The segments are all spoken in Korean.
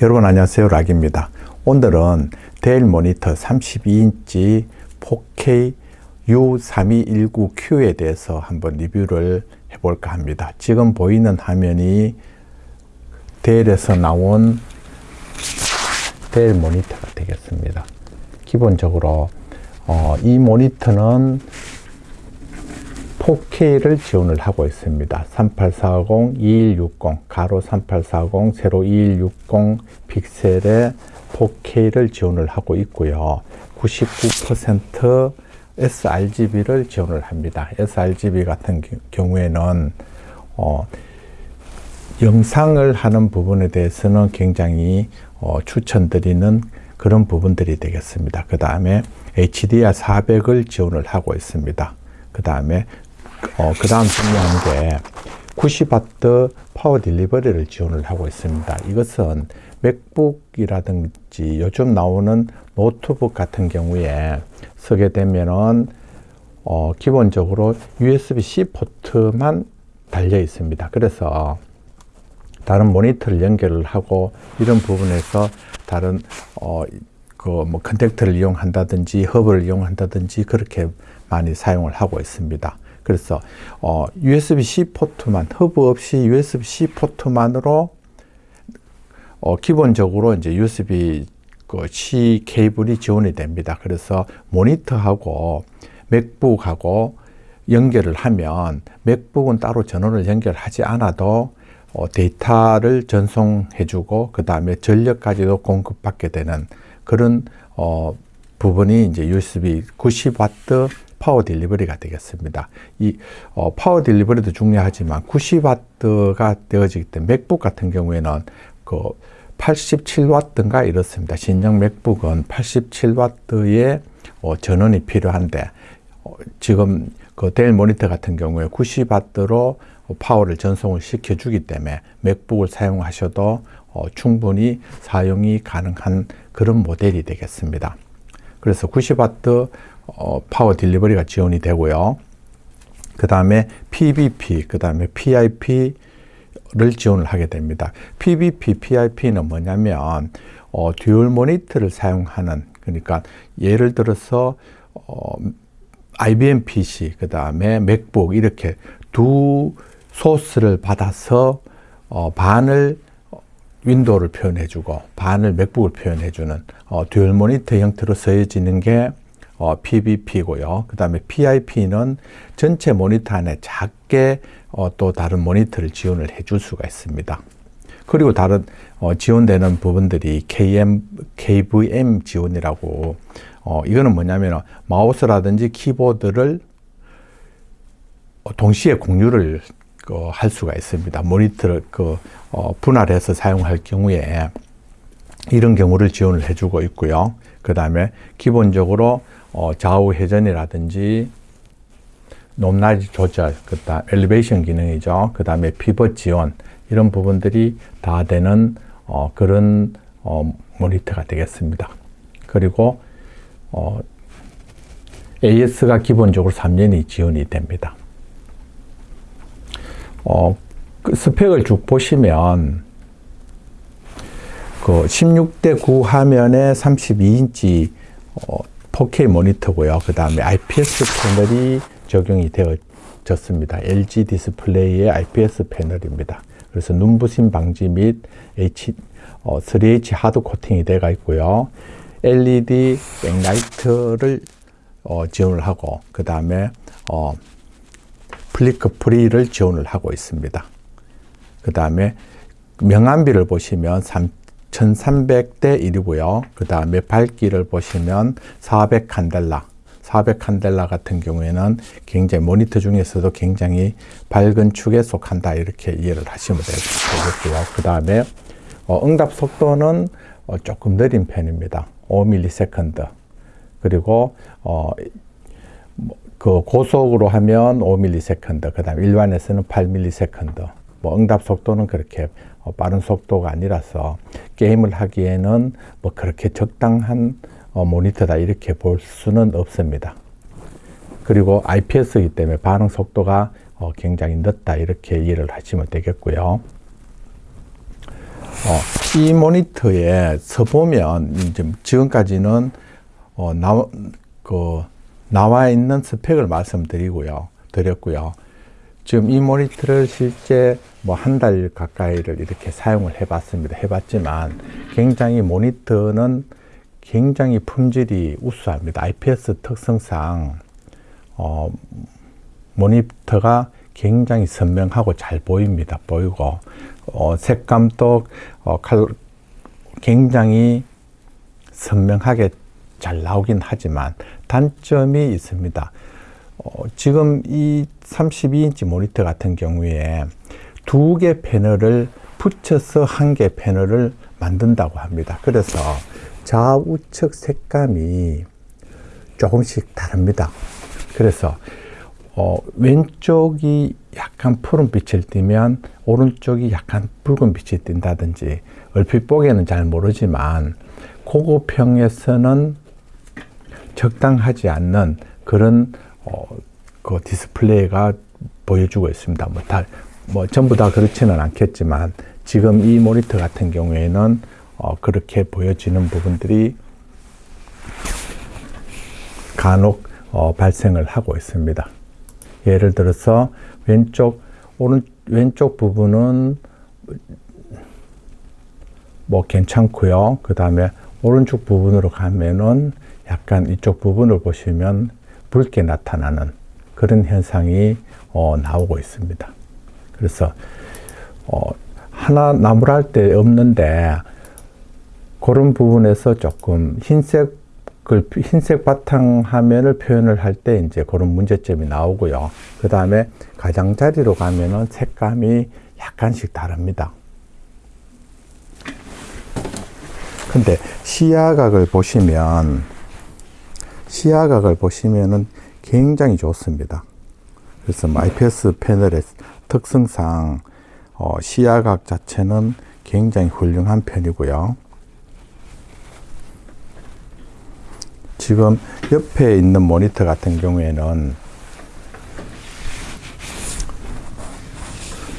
여러분 안녕하세요. 락입니다. 오늘은 데일 모니터 32인치 4K U3219Q에 대해서 한번 리뷰를 해볼까 합니다. 지금 보이는 화면이 데일에서 나온 데일 모니터가 되겠습니다. 기본적으로 어, 이 모니터는 4K를 지원을 하고 있습니다. 3840, 2160, 가로 3840, 세로 2160 픽셀의 4K를 지원을 하고 있고요. 99% sRGB를 지원을 합니다. sRGB 같은 경우에는 어, 영상을 하는 부분에 대해서는 굉장히 어, 추천드리는 그런 부분들이 되겠습니다. 그 다음에 HDR400을 지원을 하고 있습니다. 그 다음에 어, 그 다음 중요한 게 90W Power Delivery를 지원을 하고 있습니다. 이것은 맥북이라든지 요즘 나오는 노트북 같은 경우에 쓰게 되면은 어, 기본적으로 USB-C 포트만 달려 있습니다. 그래서 다른 모니터를 연결을 하고 이런 부분에서 다른 어, 그뭐 커넥터를 이용한다든지 허브를 이용한다든지 그렇게 많이 사용을 하고 있습니다. 그래서 어, USB-C 포트만 허브 없이 USB-C 포트만으로 어, 기본적으로 이제 USB 그 C 케이블이 지원이 됩니다. 그래서 모니터하고 맥북하고 연결을 하면 맥북은 따로 전원을 연결하지 않아도 어, 데이터를 전송해주고 그 다음에 전력까지도 공급받게 되는 그런 어, 부분이 이제 USB 90W Power Delivery가 되겠습니다. 이 어, Power Delivery도 중요하지만 90W가 되어지기 때문에 맥북 같은 경우에는 그 87W인가 이렇습니다. 신형 맥북은 87W의 어, 전원이 필요한데 어, 지금 그 델 모니터 같은 경우에 90W로 파워를 전송을 시켜주기 때문에 맥북을 사용하셔도 어, 충분히 사용이 가능한 그런 모델이 되겠습니다. 그래서 90W 어, Power Delivery가 지원이 되고요. 그 다음에 PBP, 그 다음에 PIP를 지원을 하게 됩니다. PBP, PIP는 뭐냐면 어, 듀얼 모니터를 사용하는 그러니까 예를 들어서 어, IBM PC, 그 다음에 맥북 이렇게 두 소스를 받아서 어, 반을 윈도우를 표현해주고 반을 맥북을 표현해주는 어, 듀얼 모니터 형태로 쓰여지는 게 어, PBP고요. 그 다음에 PIP는 전체 모니터 안에 작게 어, 또 다른 모니터를 지원을 해줄 수가 있습니다. 그리고 다른 어, 지원되는 부분들이 KM, KVM 지원이라고 어, 이거는 뭐냐면 마우스라든지 키보드를 동시에 공유를 그, 할 수가 있습니다. 모니터를 그, 어, 분할해서 사용할 경우에 이런 경우를 지원을 해주고 있고요. 그 다음에 기본적으로 어, 좌우 회전이라든지 높낮이 조절, 그다음 엘리베이션 기능이죠. 그 다음에 피벗 지원 이런 부분들이 다 되는 어, 그런 어, 모니터가 되겠습니다. 그리고 어, AS가 기본적으로 3년이 지원이 됩니다. 어, 그 스펙을 쭉 보시면 그 16대 9 화면에 32인치 어, 4K 모니터고요. 그 다음에 IPS 패널이 적용이 되어졌습니다. LG 디스플레이의 IPS 패널입니다. 그래서 눈부심 방지 및 H, 어, 3H 하드 코팅이 되어 있고요. LED 백라이트를 어, 지원을 하고 그 다음에 어, flicker free를 지원을 하고 있습니다. 그 다음에 명암비를 보시면 1300대 1이고요. 그 다음에 밝기를 보시면 400 칸델라 400 칸델라 같은 경우에는 굉장히 모니터 중에서도 굉장히 밝은 축에 속한다 이렇게 이해를 하시면 되겠고요. 그 다음에 어, 응답 속도는 어, 조금 느린 편입니다. 5ms 그리고 어, 뭐, 그 고속으로 하면 5ms, 그 다음 일반에서는 8ms. 뭐 응답 속도는 그렇게 어, 빠른 속도가 아니라서 게임을 하기에는 뭐 그렇게 적당한 어, 모니터다 이렇게 볼 수는 없습니다. 그리고 IPS이기 때문에 반응 속도가 어, 굉장히 늦다 이렇게 이해를 하시면 되겠고요. 어, 이 모니터에 서보면 지금까지는 어, 나, 그, 나와 있는 스펙을 말씀드리고요. 드렸고요. 지금 이 모니터를 실제 뭐 한 달 가까이를 이렇게 사용을 해봤습니다. 해봤지만 굉장히 모니터는 굉장히 품질이 우수합니다. IPS 특성상 어, 모니터가 굉장히 선명하고 잘 보입니다. 보이고 어, 색감도 어, 칼, 굉장히 선명하게 잘 나오긴 하지만 단점이 있습니다. 어, 지금 이 32인치 모니터 같은 경우에 두 개 패널을 붙여서 한 개 패널을 만든다고 합니다. 그래서 좌우측 색감이 조금씩 다릅니다. 그래서 어, 왼쪽이 약간 푸른 빛을 띠면 오른쪽이 약간 붉은 빛이 띈다든지 얼핏 보기에는 잘 모르지만 고급형에서는 적당하지 않는 그런 어, 그 디스플레이가 보여주고 있습니다. 뭐 다, 뭐 전부 다 그렇지는 않겠지만 지금 이 모니터 같은 경우에는 어, 그렇게 보여지는 부분들이 간혹 어, 발생을 하고 있습니다. 예를 들어서 왼쪽 오른 왼쪽 부분은 뭐 괜찮고요. 그 다음에 오른쪽 부분으로 가면은 약간 이쪽 부분을 보시면 붉게 나타나는 그런 현상이 어, 나오고 있습니다. 그래서 어, 하나 나무랄 때 없는데 그런 부분에서 조금 흰색 흰색 바탕 화면을 표현을 할 때 이제 그런 문제점이 나오고요. 그 다음에 가장자리로 가면은 색감이 약간씩 다릅니다. 근데 시야각을 보시면 시야각을 보시면은 굉장히 좋습니다. 그래서 뭐 IPS 패널의 특성상 어, 시야각 자체는 굉장히 훌륭한 편이고요. 지금 옆에 있는 모니터 같은 경우에는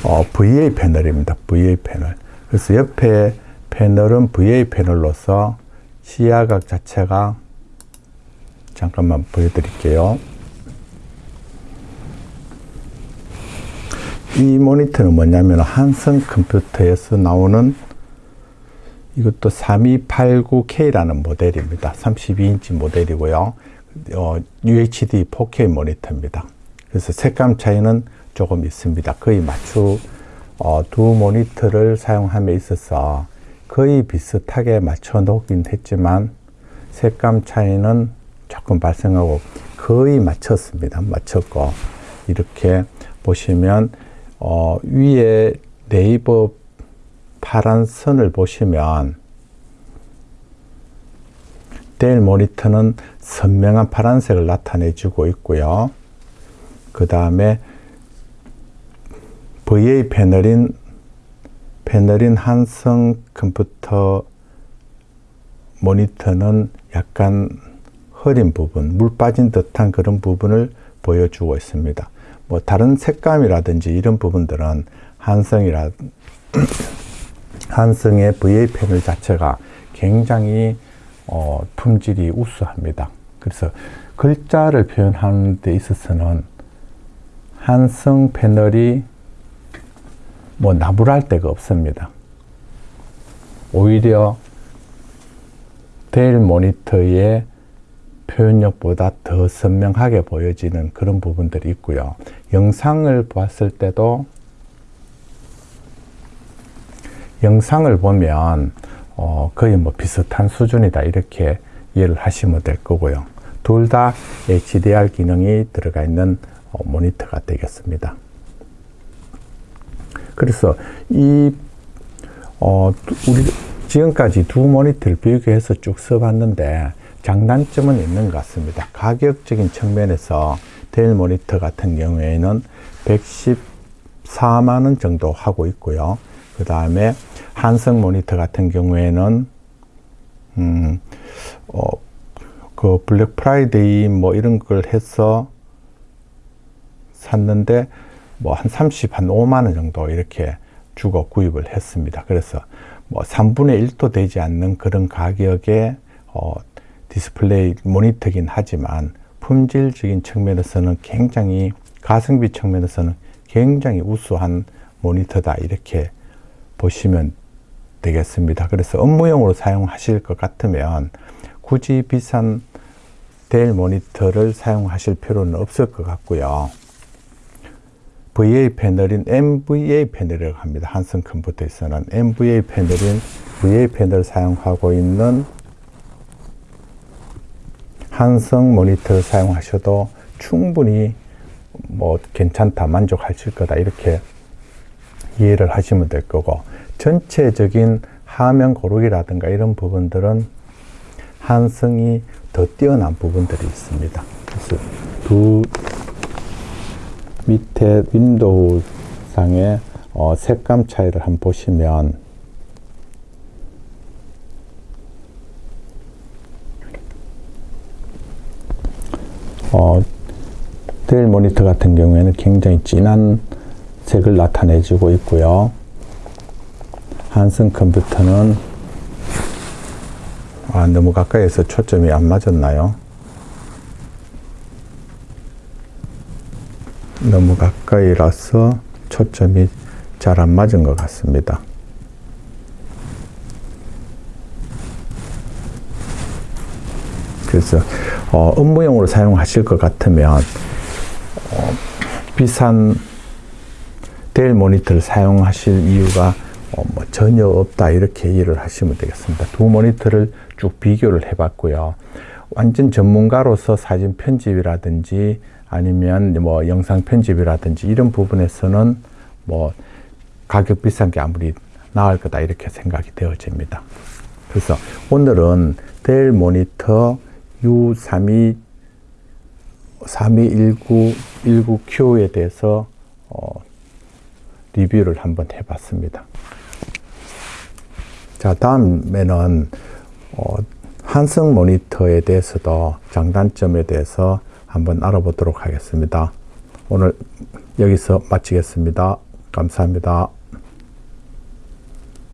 어, VA 패널입니다. VA 패널. 그래서 옆에 패널은 VA 패널로서 시야각 자체가 잠깐만 보여드릴게요. 이 모니터는 뭐냐면 한성 컴퓨터에서 나오는 이것도 3289K라는 모델입니다. 32인치 모델이고요. 어, UHD 4K 모니터입니다. 그래서 색감 차이는 조금 있습니다. 거의 맞추 어, 두 모니터를 사용함에 있어서 거의 비슷하게 맞춰 놓긴 했지만 색감 차이는 조금 발생하고 거의 맞췄습니다. 맞췄고 이렇게 보시면 어, 위에 네이버 파란 선을 보시면 델 모니터는 선명한 파란색을 나타내 주고 있고요. 그 다음에 VA 패널인 패널인 한성 컴퓨터 모니터는 약간 흐린 부분, 물 빠진 듯한 그런 부분을 보여주고 있습니다. 뭐 다른 색감이라든지 이런 부분들은 한성이라 한성의 VA 패널 자체가 굉장히 어, 품질이 우수합니다. 그래서 글자를 표현하는 데 있어서는 한성 패널이 뭐 나불할 데가 없습니다. 오히려 델 모니터의 표현력보다 더 선명하게 보여지는 그런 부분들이 있고요. 영상을 봤을 때도 영상을 보면 어, 거의 뭐 비슷한 수준이다 이렇게 이해를 하시면 될 거고요. 둘 다 HDR 기능이 들어가 있는 어, 모니터가 되겠습니다. 그래서 이 어, 우리 지금까지 두 모니터를 비교해서 쭉 써봤는데 장단점은 있는 것 같습니다. 가격적인 측면에서 델 모니터 같은 경우에는 114만 원 정도 하고 있고요. 그 다음에 한성 모니터 같은 경우에는 음, 어, 그 블랙 프라이데이 뭐 이런 걸 해서 샀는데 뭐 한 30, 한 5만 원 정도 이렇게 주고 구입을 했습니다. 그래서 뭐 3분의 1도 되지 않는 그런 가격의 어, 디스플레이 모니터긴 하지만 품질적인 측면에서는 굉장히 가성비 측면에서는 굉장히 우수한 모니터다 이렇게 보시면 되겠습니다. 그래서 업무용으로 사용하실 것 같으면 굳이 비싼 델 모니터를 사용하실 필요는 없을 것 같고요. VA 패널인 MVA 패널이라고 합니다. 한성 컴퓨터에서는 MVA 패널인 VA 패널을 사용하고 있는 한성 모니터를 사용하셔도 충분히 뭐 괜찮다, 만족하실 거다 이렇게 이해를 하시면 될 거고 전체적인 화면 고르기라든가 이런 부분들은 한성이 더 뛰어난 부분들이 있습니다. 그래서 두 밑에 윈도우 상의 어, 색감 차이를 한번 보시면 어, 델 모니터 같은 경우에는 굉장히 진한 색을 나타내주고 있고요. 한성 컴퓨터는 아, 너무 가까이서 초점이 안 맞았나요? 너무 가까이라서 초점이 잘 안 맞은 것 같습니다. 그래서 어, 업무용으로 사용하실 것 같으면 어, 비싼 델 모니터를 사용하실 이유가 어, 뭐 전혀 없다 이렇게 이해를 하시면 되겠습니다. 두 모니터를 쭉 비교를 해봤고요. 완전 전문가로서 사진 편집이라든지 아니면 뭐 영상 편집이라든지 이런 부분에서는 뭐 가격 비싼 게 아무리 나을 거다 이렇게 생각이 되어집니다. 그래서 오늘은 델 모니터 U32 321919Q에 대해서 어, 리뷰를 한번 해봤습니다. 자, 다음에는 어, 한성 모니터에 대해서도 장단점에 대해서 한번 알아보도록 하겠습니다. 오늘 여기서 마치겠습니다. 감사합니다.